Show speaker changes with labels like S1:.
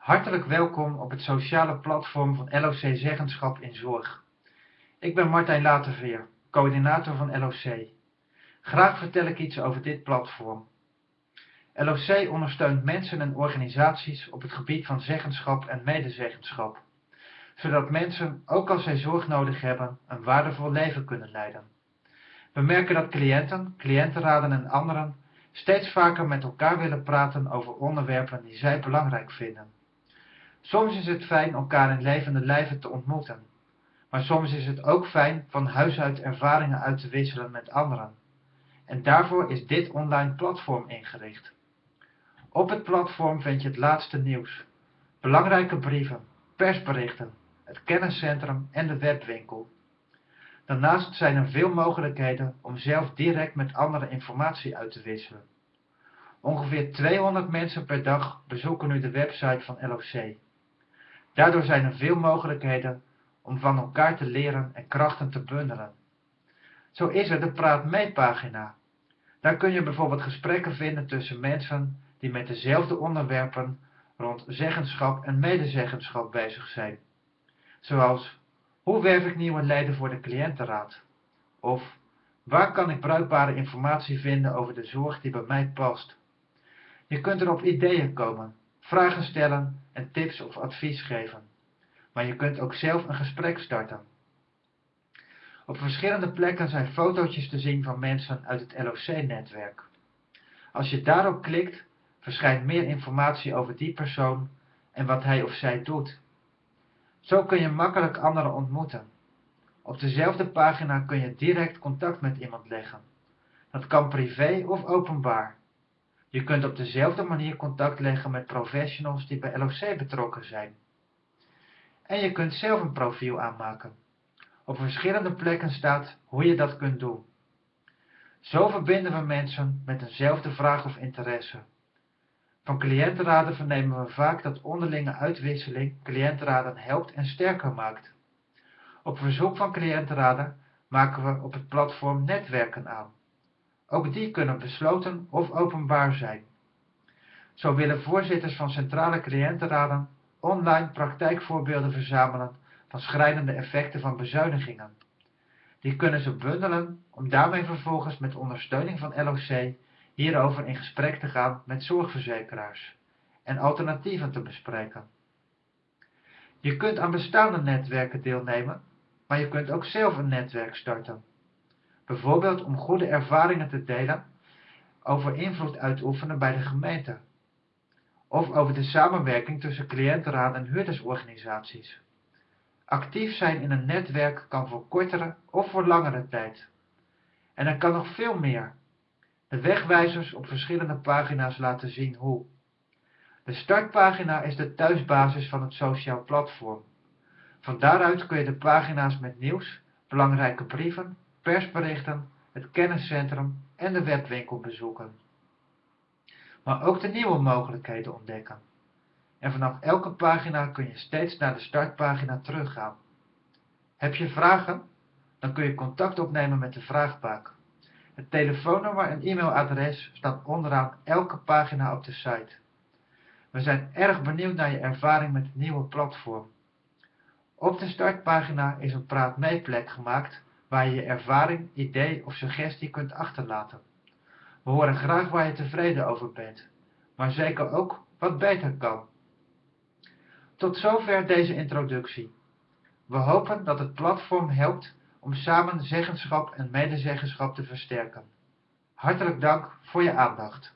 S1: Hartelijk welkom op het sociale platform van LOC Zeggenschap in Zorg. Ik ben Martijn Laterveer, coördinator van LOC. Graag vertel ik iets over dit platform. LOC ondersteunt mensen en organisaties op het gebied van zeggenschap en medezeggenschap, zodat mensen, ook als zij zorg nodig hebben, een waardevol leven kunnen leiden. We merken dat cliënten, cliëntenraden en anderen steeds vaker met elkaar willen praten over onderwerpen die zij belangrijk vinden. Soms is het fijn elkaar in levende lijven te ontmoeten, maar soms is het ook fijn van huis uit ervaringen uit te wisselen met anderen. En daarvoor is dit online platform ingericht. Op het platform vind je het laatste nieuws, belangrijke brieven, persberichten, het kenniscentrum en de webwinkel. Daarnaast zijn er veel mogelijkheden om zelf direct met anderen informatie uit te wisselen. Ongeveer 200 mensen per dag bezoeken nu de website van LOC. Daardoor zijn er veel mogelijkheden om van elkaar te leren en krachten te bundelen. Zo is er de Praat Mee pagina. Daar kun je bijvoorbeeld gesprekken vinden tussen mensen die met dezelfde onderwerpen rond zeggenschap en medezeggenschap bezig zijn. Zoals, hoe werf ik nieuwe leden voor de cliëntenraad? Of, waar kan ik bruikbare informatie vinden over de zorg die bij mij past? Je kunt er op ideeën komen, vragen stellen en tips of advies geven. Maar je kunt ook zelf een gesprek starten. Op verschillende plekken zijn fotootjes te zien van mensen uit het LOC-netwerk. Als je daarop klikt, verschijnt meer informatie over die persoon en wat hij of zij doet. Zo kun je makkelijk anderen ontmoeten. Op dezelfde pagina kun je direct contact met iemand leggen. Dat kan privé of openbaar. Je kunt op dezelfde manier contact leggen met professionals die bij LOC betrokken zijn. En je kunt zelf een profiel aanmaken. Op verschillende plekken staat hoe je dat kunt doen. Zo verbinden we mensen met eenzelfde vraag of interesse. Van cliëntenraden vernemen we vaak dat onderlinge uitwisseling cliëntenraden helpt en sterker maakt. Op verzoek van cliëntenraden maken we op het platform netwerken aan. Ook die kunnen besloten of openbaar zijn. Zo willen voorzitters van centrale cliëntenraden online praktijkvoorbeelden verzamelen van schrijnende effecten van bezuinigingen. Die kunnen ze bundelen om daarmee vervolgens met ondersteuning van LOC hierover in gesprek te gaan met zorgverzekeraars en alternatieven te bespreken. Je kunt aan bestaande netwerken deelnemen, maar je kunt ook zelf een netwerk starten. Bijvoorbeeld om goede ervaringen te delen over invloed uitoefenen bij de gemeente. Of over de samenwerking tussen cliëntenraad en huurdersorganisaties. Actief zijn in een netwerk kan voor kortere of voor langere tijd. En er kan nog veel meer. De wegwijzers op verschillende pagina's laten zien hoe. De startpagina is de thuisbasis van het sociaal platform. Van daaruit kun je de pagina's met nieuws, belangrijke brieven, persberichten, het kenniscentrum en de webwinkel bezoeken. Maar ook de nieuwe mogelijkheden ontdekken. En vanaf elke pagina kun je steeds naar de startpagina teruggaan. Heb je vragen? Dan kun je contact opnemen met de vraagbaak. Het telefoonnummer en e-mailadres staan onderaan elke pagina op de site. We zijn erg benieuwd naar je ervaring met het nieuwe platform. Op de startpagina is een praat plek gemaakt waar je ervaring, idee of suggestie kunt achterlaten. We horen graag waar je tevreden over bent, maar zeker ook wat beter kan. Tot zover deze introductie. We hopen dat het platform helpt om samen zeggenschap en medezeggenschap te versterken. Hartelijk dank voor je aandacht.